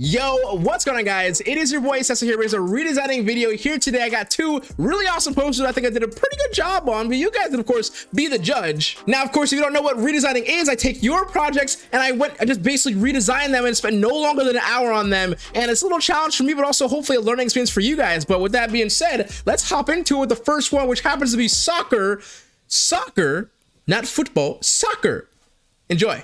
Yo, what's going on guys? It is your boy Cecil here with a redesigning video here today. I got two really awesome posters I think I did a pretty good job on, but you guys of course be the judge. Now, of course, if you don't know what redesigning is, I take your projects and I went, I just basically redesigned them and spent no longer than an hour on them. And it's a little challenge for me, but also hopefully a learning experience for you guys. But with that being said, let's hop into it with the first one, which happens to be soccer. Soccer, not football, soccer. Enjoy.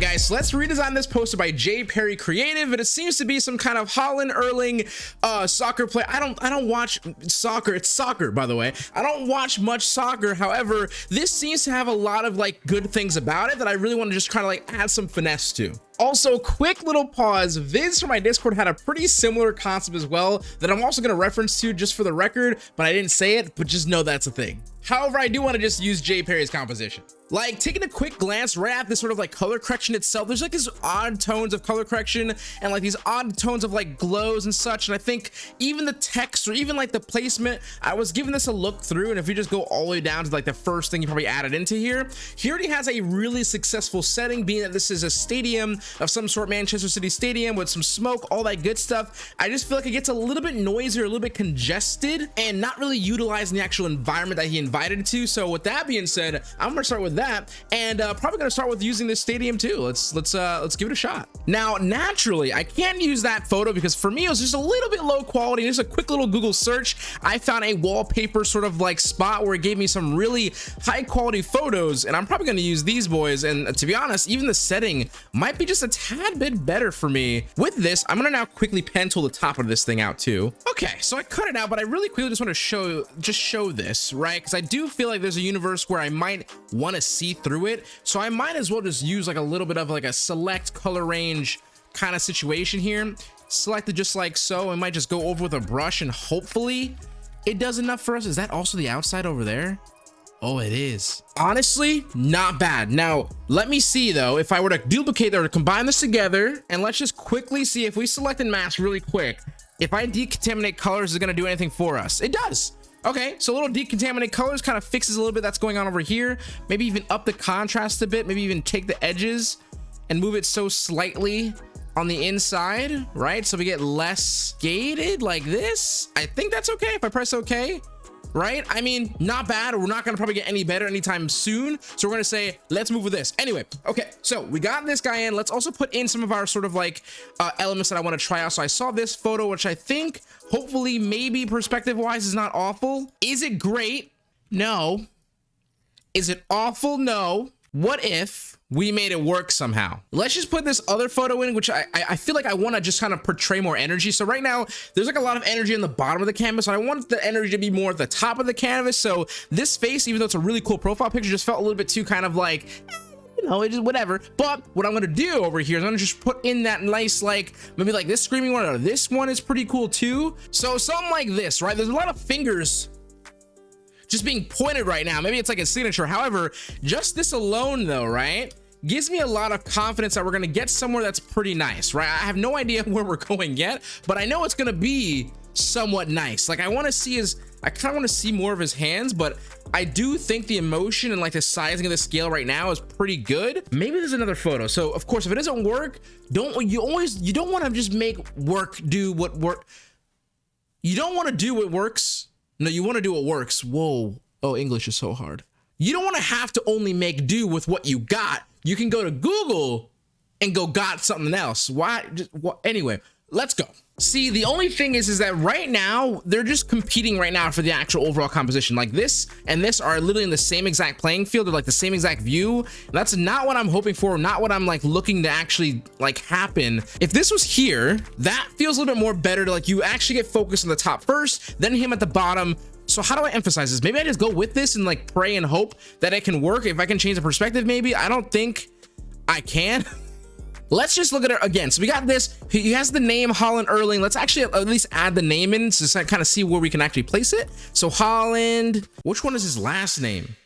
Right, guys, so let's redesign this poster by J Perry Creative, and it seems to be some kind of Haaland Erling uh, soccer play. I don't, I don't watch soccer. It's soccer, by the way. I don't watch much soccer. However, this seems to have a lot of like good things about it that I really want to just kind of like add some finesse to. Also, quick little pause. Viz from my Discord had a pretty similar concept as well that I'm also going to reference to just for the record, but I didn't say it, but just know that's a thing. However, I do want to just use J Perry's composition. Like taking a quick glance right at this sort of like color correction itself, there's like these odd tones of color correction and like these odd tones of like glows and such. And I think even the text or even like the placement, I was giving this a look through. And if you just go all the way down to like the first thing you probably added into here, he already has a really successful setting being that this is a stadium of some sort, Manchester City Stadium with some smoke, all that good stuff. I just feel like it gets a little bit noisier, a little bit congested and not really utilizing the actual environment that he invited to. So with that being said, I'm gonna start with that and uh, probably gonna start with using this stadium too. Let's let's uh, let's give it a shot. Now, naturally, I can't use that photo because for me it was just a little bit low quality. Just a quick little Google search, I found a wallpaper sort of like spot where it gave me some really high quality photos, and I'm probably gonna use these boys. And to be honest, even the setting might be just a tad bit better for me. With this, I'm gonna now quickly pen tool the top of this thing out too. Okay, so I cut it out, but I really quickly just want to show just show this, right? Because I do feel like there's a universe where I might want to see through it. So I might as well just use like a little bit of like a select color range kind of situation here. Select it just like so. I might just go over with a brush and hopefully it does enough for us. Is that also the outside over there? Oh, it is. Honestly, not bad. Now, let me see though, if I were to duplicate or to combine this together, and let's just quickly see if we select and mask really quick, if I decontaminate colors is gonna do anything for us. It does. Okay, so a little decontaminate colors kind of fixes a little bit that's going on over here. Maybe even up the contrast a bit, maybe even take the edges and move it so slightly on the inside, right? So we get less gated like this. I think that's okay if I press okay right? I mean, not bad. We're not going to probably get any better anytime soon. So we're going to say, let's move with this. Anyway, okay, so we got this guy in. Let's also put in some of our sort of like uh, elements that I want to try out. So I saw this photo, which I think hopefully maybe perspective wise is not awful. Is it great? No. Is it awful? No. What if we made it work somehow. Let's just put this other photo in, which I, I feel like I want to just kind of portray more energy. So right now, there's like a lot of energy in the bottom of the canvas. And I want the energy to be more at the top of the canvas. So this face, even though it's a really cool profile picture, just felt a little bit too kind of like, eh, you know, it just whatever. But what I'm gonna do over here is I'm gonna just put in that nice, like maybe like this screaming one or this one is pretty cool too. So something like this, right? There's a lot of fingers just being pointed right now. Maybe it's like a signature. However, just this alone though, right? gives me a lot of confidence that we're going to get somewhere that's pretty nice, right? I have no idea where we're going yet, but I know it's going to be somewhat nice. Like I want to see his, I kind of want to see more of his hands, but I do think the emotion and like the sizing of the scale right now is pretty good. Maybe there's another photo. So of course, if it doesn't work, don't, you always, you don't want to just make work do what work. You don't want to do what works. No, you want to do what works. Whoa. Oh, English is so hard. You don't want to have to only make do with what you got you can go to Google and go got something else. Why? Just, what, anyway, let's go. See, the only thing is, is that right now they're just competing right now for the actual overall composition. Like this and this are literally in the same exact playing field. They're like the same exact view. That's not what I'm hoping for. Not what I'm like looking to actually like happen. If this was here, that feels a little bit more better to like you actually get focused on the top first, then him at the bottom, so how do I emphasize this? Maybe I just go with this and like pray and hope that it can work. If I can change the perspective, maybe I don't think I can. Let's just look at it again. So we got this. He has the name Haaland Erling. Let's actually at least add the name in to kind of see where we can actually place it. So Haaland, which one is his last name?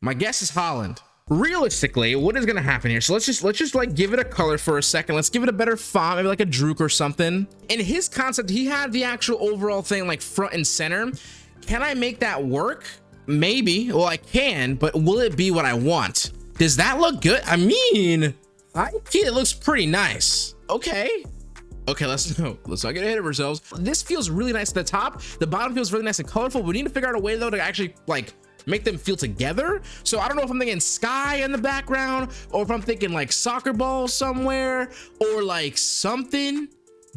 My guess is Haaland. Realistically, what is going to happen here? So let's just let's just like give it a color for a second. Let's give it a better font, maybe like a Druk or something. In his concept, he had the actual overall thing like front and center. Can I make that work? maybe. Well, I can, but will it be what I want? Does that look good? I mean, I it looks pretty nice. Okay. Okay, let's no, let's not get ahead of ourselves. This feels really nice at the top. The bottom feels really nice and colorful. We need to figure out a way though to actually like make them feel together. So I don't know if I'm thinking sky in the background or if I'm thinking like soccer ball somewhere or like something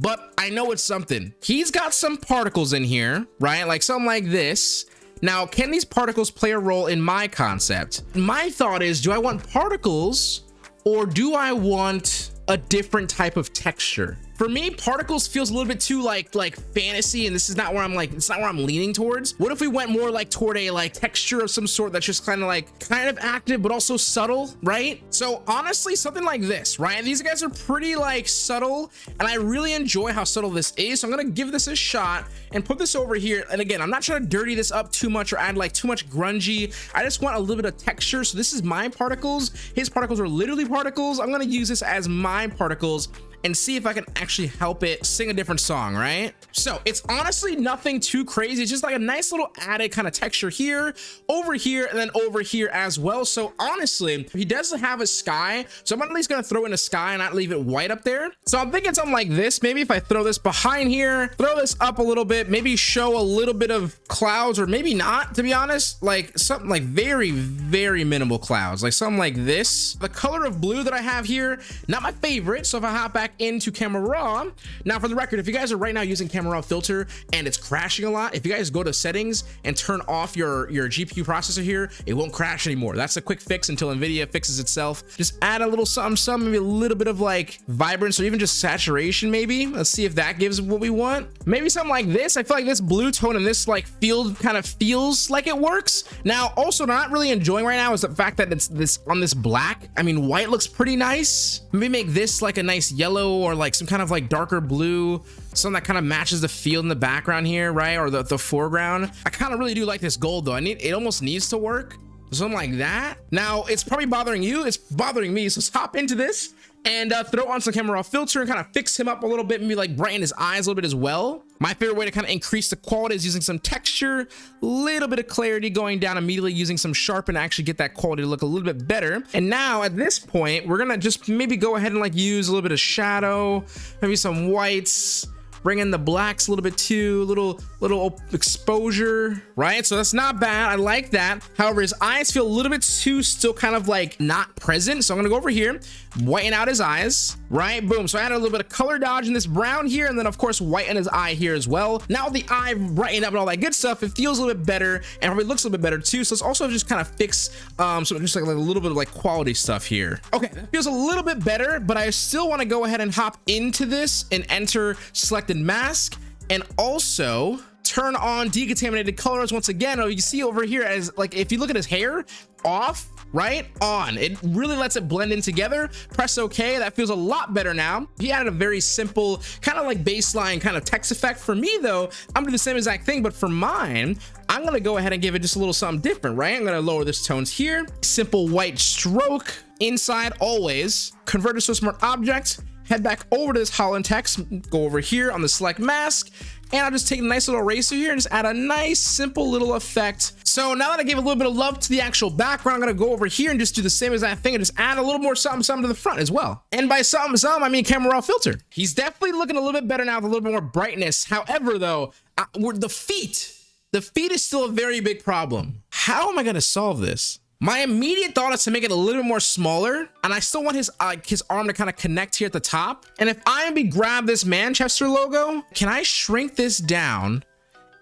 but I know it's something. He's got some particles in here, right? Like something like this. Now, can these particles play a role in my concept? My thought is, do I want particles or do I want a different type of texture? For me, particles feels a little bit too like like fantasy, and this is not where I'm like, it's not where I'm leaning towards. What if we went more like toward a like texture of some sort that's just kind of like kind of active, but also subtle, right? So honestly, something like this, right? These guys are pretty like subtle, and I really enjoy how subtle this is. So I'm gonna give this a shot and put this over here. And again, I'm not trying to dirty this up too much or add like too much grungy. I just want a little bit of texture. So this is my particles. His particles are literally particles. I'm gonna use this as my particles and see if I can actually help it sing a different song, right? So it's honestly nothing too crazy. It's just like a nice little added kind of texture here, over here, and then over here as well. So honestly, he doesn't have a sky. So I'm at least gonna throw in a sky and not leave it white up there. So I'm thinking something like this. Maybe if I throw this behind here, throw this up a little bit, maybe show a little bit of clouds or maybe not, to be honest, like something like very, very minimal clouds, like something like this. The color of blue that I have here, not my favorite. So if I hop back back into camera raw. Now for the record if you guys are right now using camera raw filter and it's crashing a lot if you guys go to settings and turn off your your gpu processor here it won't crash anymore. That's a quick fix until nvidia fixes itself. Just add a little something some maybe a little bit of like vibrance or even just saturation maybe. Let's see if that gives what we want. Maybe something like this. I feel like this blue tone and this like field kind of feels like it works. Now also not really enjoying right now is the fact that it's this on this black i mean white looks pretty nice. Maybe make this like a nice yellow yellow or like some kind of like darker blue something that kind of matches the field in the background here right or the, the foreground. I kind of really do like this gold though. I need it almost needs to work. Something like that. Now it's probably bothering you. It's bothering me so let's hop into this and uh, throw on some camera raw filter and kind of fix him up a little bit maybe like brighten his eyes a little bit as well. My favorite way to kind of increase the quality is using some texture little bit of clarity going down immediately using some sharpen to actually get that quality to look a little bit better. And now at this point we're gonna just maybe go ahead and like use a little bit of shadow maybe some whites bring in the blacks a little bit too a little little exposure. Right? So that's not bad. I like that. However his eyes feel a little bit too still kind of like not present. So i'm gonna go over here whiten out his eyes. Right? Boom. So i added a little bit of color dodge in this brown here and then of course whiten his eye here as well. Now the eye brighten up and all that good stuff it feels a little bit better and probably looks a little bit better too. So let's also just kind of fix um so just like, like a little bit of like quality stuff here. Okay. Feels a little bit better but i still want to go ahead and hop into this and enter selected mask. And also turn on decontaminated colors once again. Oh you see over here as like if you look at his hair off right on it really lets it blend in together. Press okay that feels a lot better now. He added a very simple kind of like baseline kind of text effect. For me though i'm gonna do the same exact thing but for mine i'm gonna go ahead and give it just a little something different right? I'm gonna lower this tones here. Simple white stroke inside always. Convert to a smart object. Head back over to this Haaland text. Go over here on the select mask and I'll just take a nice little eraser here and just add a nice simple little effect. So now that I gave a little bit of love to the actual background I'm gonna go over here and just do the same exact thing and just add a little more something something to the front as well. And by something something I mean camera raw filter. He's definitely looking a little bit better now with a little bit more brightness. However though I, the feet the feet is still a very big problem. How am I gonna solve this my immediate thought is to make it a little bit more smaller, and I still want his uh, his arm to kind of connect here at the top. And if I maybe grab this Manchester logo, can I shrink this down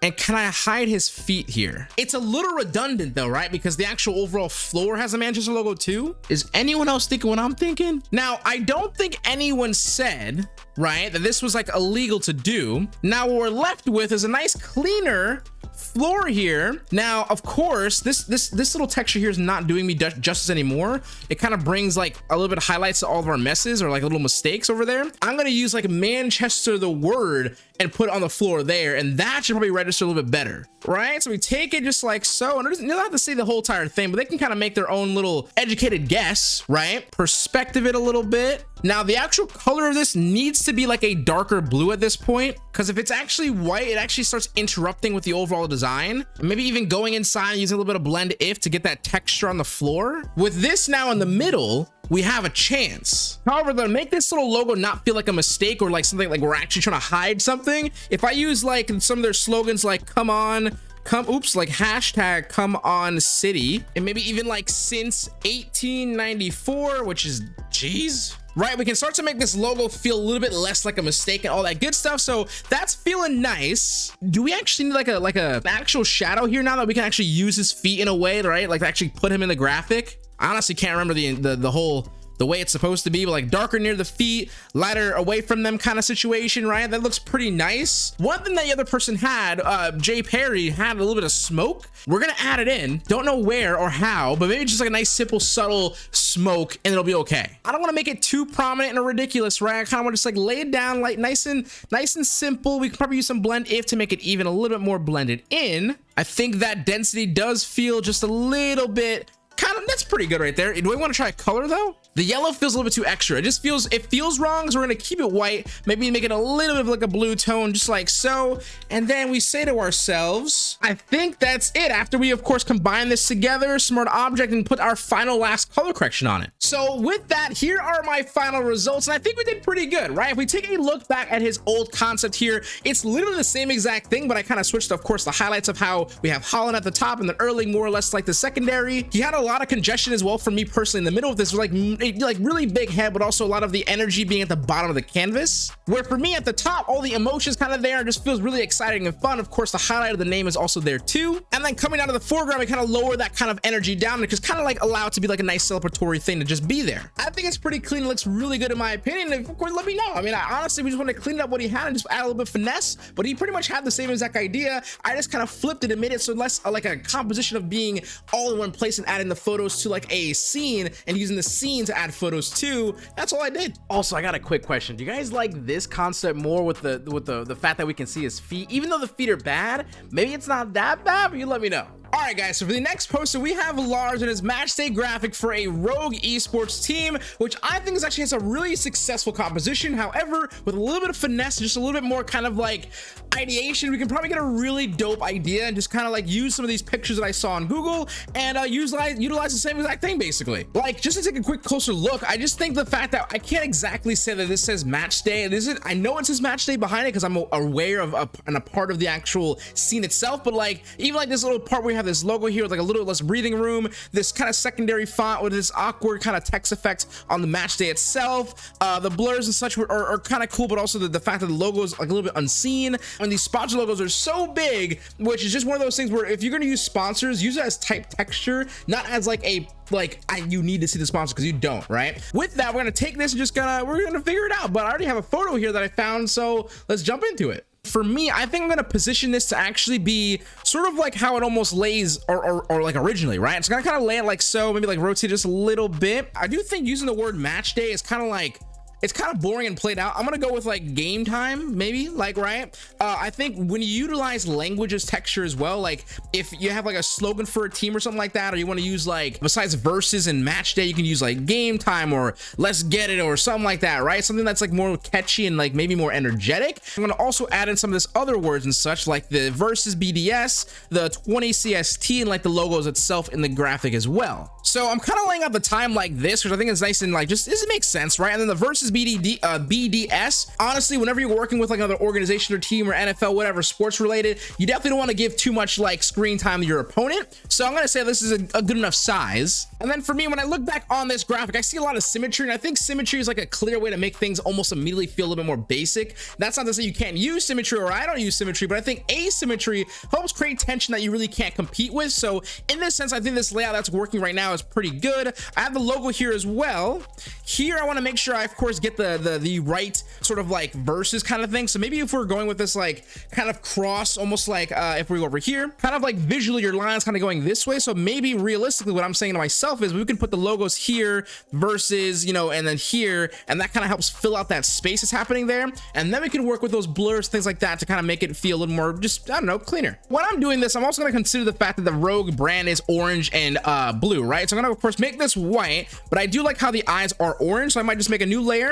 and can I hide his feet here? It's a little redundant though, right? Because the actual overall floor has a Manchester logo too. Is anyone else thinking what I'm thinking? Now, I don't think anyone said, right, that this was like illegal to do. Now, what we're left with is a nice cleaner floor here. Now of course this this this little texture here is not doing me justice anymore. It kind of brings like a little bit of highlights to all of our messes or like little mistakes over there. I'm gonna use like manchester the word and put it on the floor there and that should probably register a little bit better right? So we take it just like so and you don't have to say the whole entire thing but they can kind of make their own little educated guess right? Perspective it a little bit. Now the actual color of this needs to be like a darker blue at this point because if it's actually white, it actually starts interrupting with the overall design. Maybe even going inside and using a little bit of blend if to get that texture on the floor. With this now in the middle, we have a chance. However, to make this little logo not feel like a mistake or like something like we're actually trying to hide something, if I use like some of their slogans like come on, come oops like hashtag come on city and maybe even like since 1894 which is geez right we can start to make this logo feel a little bit less like a mistake and all that good stuff so that's feeling nice. Do we actually need like a like a actual shadow here now that we can actually use his feet in a way right? Like actually put him in the graphic? I honestly can't remember the the, the whole the way it's supposed to be like darker near the feet lighter away from them kind of situation right that looks pretty nice. One thing that the other person had uh jay perry had a little bit of smoke. We're gonna add it in. Don't know where or how but maybe just like a nice simple subtle smoke and it'll be okay. I don't want to make it too prominent and ridiculous right i kind of want to just like lay it down like nice and nice and simple. We can probably use some blend if to make it even a little bit more blended in. I think that density does feel just a little bit kind of that's pretty good right there. Do we want to try a color though? The yellow feels a little bit too extra. It just feels it feels wrong so we're going to keep it white maybe make it a little bit of like a blue tone just like so. And then we say to ourselves i think that's it after we of course combine this together smart object and put our final last color correction on it. So with that here are my final results and i think we did pretty good right? If we take a look back at his old concept here it's literally the same exact thing but i kind of switched of course the highlights of how we have haaland at the top and then erling more or less like the secondary. He had a lot of congestion as well for me personally in the middle of this. Like like really big head but also a lot of the energy being at the bottom of the canvas. Where for me at the top all the emotions kind of there and just feels really exciting and fun. Of course the highlight of the name is also there too. And then coming down to the foreground we kind of lower that kind of energy down just kind of like allow it to be like a nice celebratory thing to just be there. I think it's pretty clean it looks really good in my opinion. And of course let me know. I mean I, honestly we just want to clean up what he had and just add a little bit of finesse but he pretty much had the same exact idea. I just kind of flipped it and made it so less uh, like a composition of being all in one place and adding the photos to like a scene and using the scene to add photos to. that's all i did. Also i got a quick question. Do you guys like this concept more with the with the the fact that we can see his feet? Even though the feet are bad maybe it's not that bad but you let me know all right guys so for the next poster we have lars and his match day graphic for a rogue esports team which i think is actually has a really successful composition. However with a little bit of finesse just a little bit more kind of like ideation we can probably get a really dope idea and just kind of like use some of these pictures that i saw on google and uh utilize utilize the same exact thing basically. Like just to take a quick closer look i just think the fact that i can't exactly say that this says match day this is i know it says match day behind it because i'm aware of a, and a part of the actual scene itself but like even like this little part where have this logo here with like a little less breathing room this kind of secondary font with this awkward kind of text effect on the match day itself. Uh the blurs and such are, are kind of cool but also the, the fact that the logo is like a little bit unseen. And these sponsor logos are so big which is just one of those things where if you're going to use sponsors use it as type texture not as like a like I, you need to see the sponsor because you don't right? With that we're gonna take this and just gonna we're gonna figure it out but i already have a photo here that i found so let's jump into it for me i think i'm gonna position this to actually be sort of like how it almost lays or, or, or like originally right? It's gonna kind of lay it like so maybe like rotate just a little bit. I do think using the word match day is kind of like it's kind of boring and played out. I'm gonna go with like game time maybe like right? Uh, i think when you utilize language as texture as well like if you have like a slogan for a team or something like that or you want to use like besides verses and match day you can use like game time or let's get it or something like that right? Something that's like more catchy and like maybe more energetic. I'm to also add in some of this other words and such like the versus bds the 20 cst and like the logos itself in the graphic as well. So i'm kind of laying out the time like this which i think is nice and like just does it make sense right? And then the versus BDD, uh, BDS. Honestly, whenever you're working with like another organization or team or NFL, whatever, sports related, you definitely don't want to give too much like screen time to your opponent. So I'm going to say this is a, a, good enough size. And then for me, when I look back on this graphic, I see a lot of symmetry. And I think symmetry is like a clear way to make things almost immediately feel a little bit more basic. That's not to say you can't use symmetry or I don't use symmetry, but I think asymmetry helps create tension that you really can't compete with. So in this sense, I think this layout that's working right now is pretty good. I have the logo here as well. Here, I want to make sure I, of course, get the, the, the right sort of like verses kind of thing. So maybe if we're going with this like kind of cross, almost like uh, if we go over here, kind of like visually your lines kind of going this way. So maybe realistically what I'm saying to myself is we can put the logos here versus, you know, and then here, and that kind of helps fill out that space that's happening there. And then we can work with those blurs, things like that to kind of make it feel a little more just, I don't know, cleaner. When I'm doing this, I'm also going to consider the fact that the Rogue brand is orange and uh, blue, right? So I'm gonna of course make this white, but I do like how the eyes are orange. So I might just make a new layer.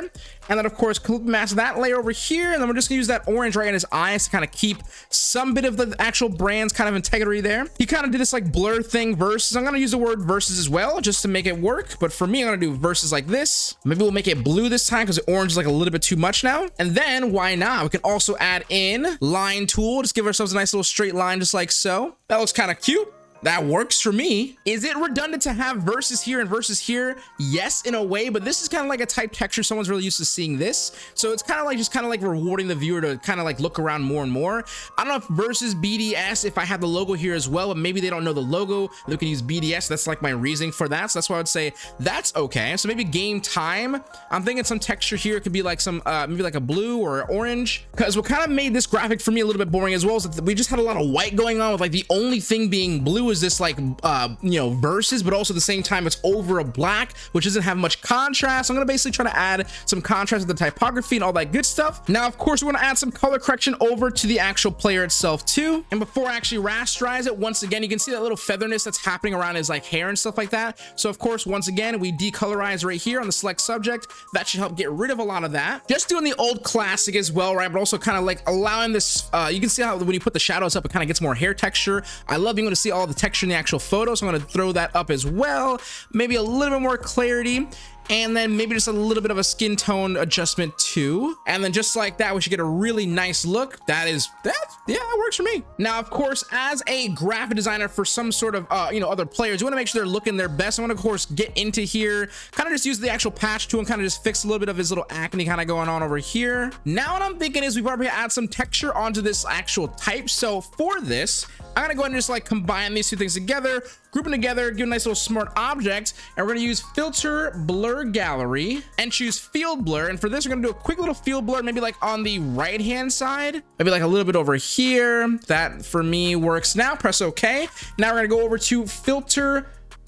And then of course, mask that layer over here. And then we're just gonna use that orange right in his eyes to kind of keep some bit of the actual brand's kind of integrity there. He kind of did this like blur thing versus. I'm gonna use the word versus as well, just to make it work. But for me, I'm gonna do versus like this. Maybe we'll make it blue this time because the orange is like a little bit too much now. And then why not? We can also add in line tool. Just give ourselves a nice little straight line just like so. That looks kind of cute that works for me. Is it redundant to have verses here and verses here? Yes, in a way, but this is kind of like a type texture. Someone's really used to seeing this. So it's kind of like just kind of like rewarding the viewer to kind of like look around more and more. I don't know if versus BDS, if I have the logo here as well, but maybe they don't know the logo. They can use BDS. That's like my reasoning for that. So that's why I would say that's okay. So maybe game time. I'm thinking some texture here could be like some, uh, maybe like a blue or orange. Because what kind of made this graphic for me a little bit boring as well is that we just had a lot of white going on with like the only thing being blue is this like uh you know verses but also at the same time it's over a black which doesn't have much contrast. I'm gonna basically try to add some contrast with the typography and all that good stuff. Now of course we're gonna add some color correction over to the actual player itself too. And before I actually rasterize it once again you can see that little featherness that's happening around his like hair and stuff like that. So of course once again we decolorize right here on the select subject. That should help get rid of a lot of that. Just doing the old classic as well right? But also kind of like allowing this uh you can see how when you put the shadows up it kind of gets more hair texture. I love being able to see all the texture in the actual photo so i'm going to throw that up as well. Maybe a little bit more clarity and then maybe just a little bit of a skin tone adjustment too. And then just like that we should get a really nice look. That is that yeah that works for me. Now of course as a graphic designer for some sort of uh you know other players you want to make sure they're looking their best. I want to of course get into here kind of just use the actual patch tool and kind of just fix a little bit of his little acne kind of going on over here. Now what i'm thinking is we probably add some texture onto this actual type. So for this I'm gonna go ahead and just like combine these two things together, group them together, give a nice little smart object, and we're gonna use filter blur gallery and choose field blur. And for this, we're gonna do a quick little field blur, maybe like on the right hand side, maybe like a little bit over here. That for me works now. Press OK. Now we're gonna go over to filter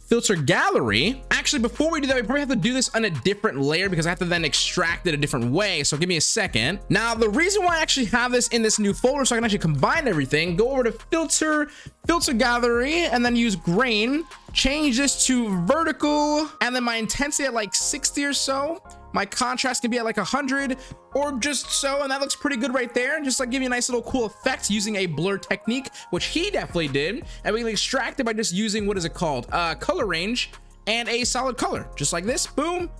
filter gallery. Actually, before we do that, we probably have to do this on a different layer because I have to then extract it a different way. So give me a second. Now, the reason why I actually have this in this new folder so I can actually combine everything, go over to filter, filter gallery, and then use grain, change this to vertical, and then my intensity at like 60 or so my contrast can be at like 100 or just so and that looks pretty good right there And just like give you a nice little cool effect using a blur technique which he definitely did and we can extract it by just using what is it called? Uh color range and a solid color just like this boom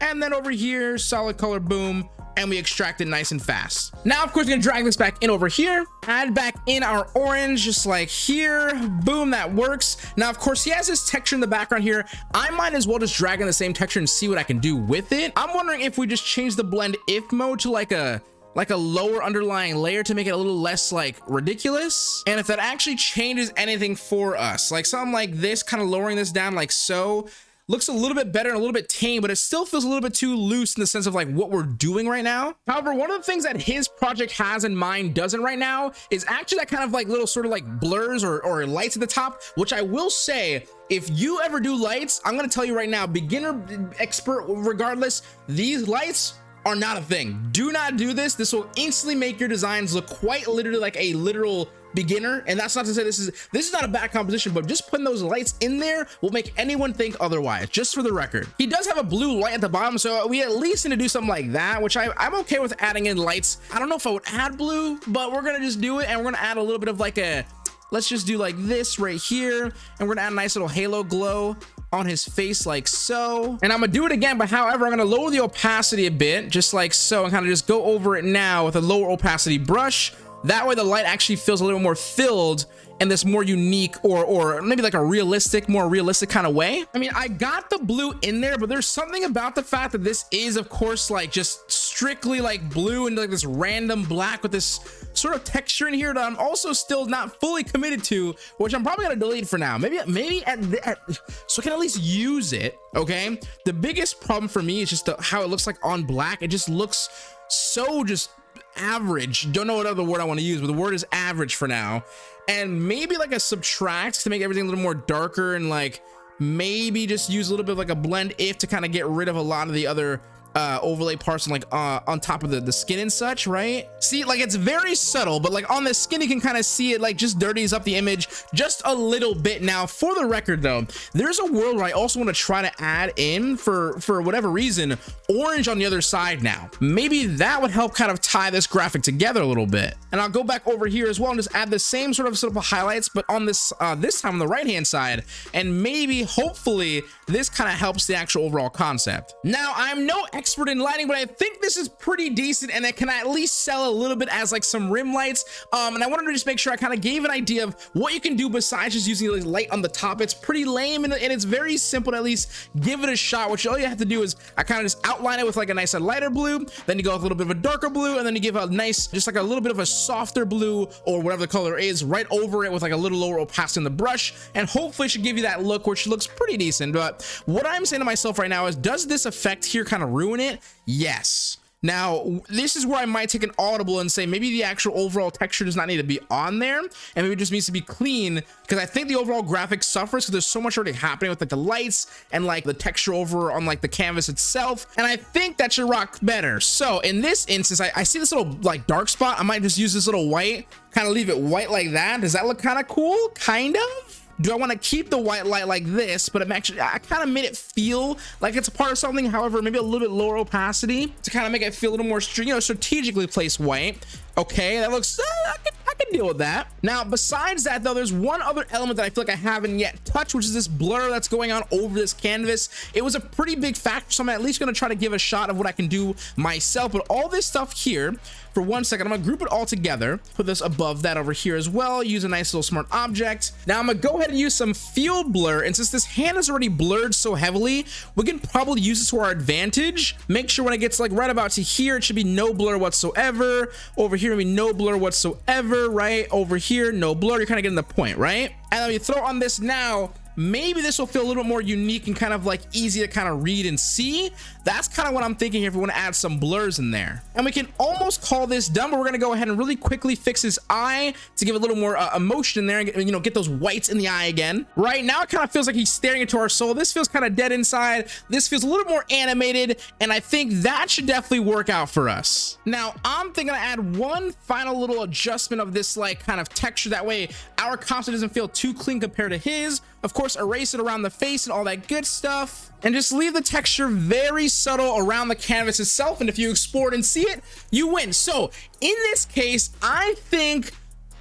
and then over here solid color boom and we extract it nice and fast. Now, of course, we're gonna drag this back in over here, add back in our orange, just like here, boom, that works. Now, of course, he has this texture in the background here. I might as well just drag in the same texture and see what I can do with it. I'm wondering if we just change the blend if mode to like a like a lower underlying layer to make it a little less like ridiculous and if that actually changes anything for us like something like this kind of lowering this down like so looks a little bit better and a little bit tame, but it still feels a little bit too loose in the sense of like what we're doing right now. However, one of the things that his project has in mind doesn't right now is actually that kind of like little sort of like blurs or, or lights at the top, which I will say if you ever do lights, I'm to tell you right now, beginner, expert, regardless, these lights are not a thing. Do not do this. This will instantly make your designs look quite literally like a literal beginner and that's not to say this is this is not a bad composition but just putting those lights in there will make anyone think otherwise just for the record. He does have a blue light at the bottom so we at least need to do something like that which I, i'm okay with adding in lights. I don't know if i would add blue but we're gonna just do it and we're gonna add a little bit of like a let's just do like this right here and we're gonna add a nice little halo glow on his face like so. And i'm gonna do it again but however i'm gonna lower the opacity a bit just like so and kind of just go over it now with a lower opacity brush that way the light actually feels a little more filled in this more unique or or maybe like a realistic more realistic kind of way. I mean i got the blue in there but there's something about the fact that this is of course like just strictly like blue and like this random black with this sort of texture in here that i'm also still not fully committed to which i'm probably gonna delete for now. Maybe maybe at, the, at so i can at least use it okay? The biggest problem for me is just the, how it looks like on black. It just looks so just average. Don't know what other word i want to use but the word is average for now. And maybe like a subtract to make everything a little more darker and like maybe just use a little bit of like a blend if to kind of get rid of a lot of the other uh, overlay parts on like uh, on top of the, the skin and such, right? See, like it's very subtle, but like on the skin, you can kind of see it like just dirties up the image just a little bit. Now, for the record though, there's a world where I also want to try to add in for, for whatever reason, orange on the other side now. Maybe that would help kind of tie this graphic together a little bit. And I'll go back over here as well and just add the same sort of sort of highlights, but on this, uh, this time on the right-hand side, and maybe hopefully this kind of helps the actual overall concept. Now, I'm no expert in lighting, but I think this is pretty decent and it can at least sell a little bit as like some rim lights. Um, and I wanted to just make sure I kind of gave an idea of what you can do besides just using like light on the top. It's pretty lame and, and it's very simple to at least give it a shot, which all you have to do is I kind of just outline it with like a nice lighter blue, then you go with a little bit of a darker blue, and then you give a nice, just like a little bit of a softer blue or whatever the color is right over it with like a little lower opacity in the brush. And hopefully should give you that look, which looks pretty decent. But what I'm saying to myself right now is, does this effect here kind of ruin it? Yes. Now, this is where I might take an audible and say maybe the actual overall texture does not need to be on there and maybe it just needs to be clean because I think the overall graphic suffers because there's so much already happening with like the lights and like the texture over on like the canvas itself. And I think that should rock better. So in this instance, I, I see this little like dark spot. I might just use this little white, kind of leave it white like that. Does that look kind of cool? Kind of? Do I want to keep the white light like this, but I'm actually, I kind of made it feel like it's a part of something. However, maybe a little bit lower opacity to kind of make it feel a little more, you know, strategically placed white. Okay, that looks, uh, I, can, I can deal with that. Now, besides that though, there's one other element that I feel like I haven't yet touched, which is this blur that's going on over this canvas. It was a pretty big factor, so I'm at least gonna try to give a shot of what I can do myself. But all this stuff here, for one second, I'm gonna group it all together, put this above that over here as well, use a nice little smart object. Now I'm gonna go ahead and use some field blur, and since this hand is already blurred so heavily, we can probably use this to our advantage. Make sure when it gets like right about to here, it should be no blur whatsoever. Over here, maybe no blur whatsoever, right? Over here, no blur. You're kind of getting the point, right? And then we throw on this now, maybe this will feel a little bit more unique and kind of like easy to kind of read and see that's kind of what i'm thinking here if we want to add some blurs in there. And we can almost call this done but we're going to go ahead and really quickly fix his eye to give a little more uh, emotion in there and you know get those whites in the eye again. Right now it kind of feels like he's staring into our soul. This feels kind of dead inside. This feels a little more animated and i think that should definitely work out for us. Now i'm thinking to add one final little adjustment of this like kind of texture. That way our concept doesn't feel too clean compared to his. Of course erase it around the face and all that good stuff and just leave the texture very subtle around the canvas itself and if you export and see it you win. So in this case i think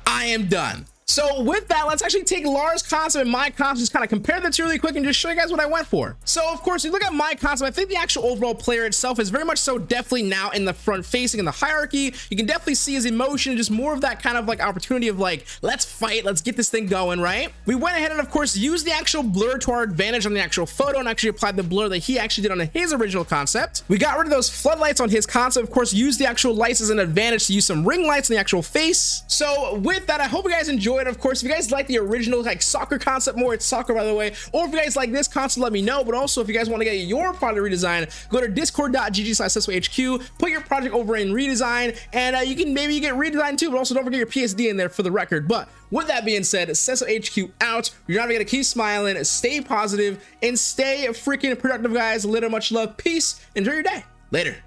i am done so with that, let's actually take Lars' concept and my concept, just kind of compare the two really quick and just show you guys what I went for. So of course, you look at my concept, I think the actual overall player itself is very much so definitely now in the front facing in the hierarchy. You can definitely see his emotion, just more of that kind of like opportunity of like, let's fight, let's get this thing going, right? We went ahead and of course used the actual blur to our advantage on the actual photo and actually applied the blur that he actually did on his original concept. We got rid of those floodlights on his concept, of course, used the actual lights as an advantage to use some ring lights on the actual face. So with that, I hope you guys enjoyed enjoyed. Of course, if you guys like the original like soccer concept more, it's soccer by the way. Or if you guys like this concept, let me know. But also, if you guys want to get your product redesign, go to discord.gg slash put your project over in redesign, and uh, you can maybe you get redesigned too. But also, don't forget your PSD in there for the record. But with that being said, Sesso HQ out. You're not gonna keep smiling, stay positive, and stay freaking productive, guys. Little much love, peace. Enjoy your day. Later.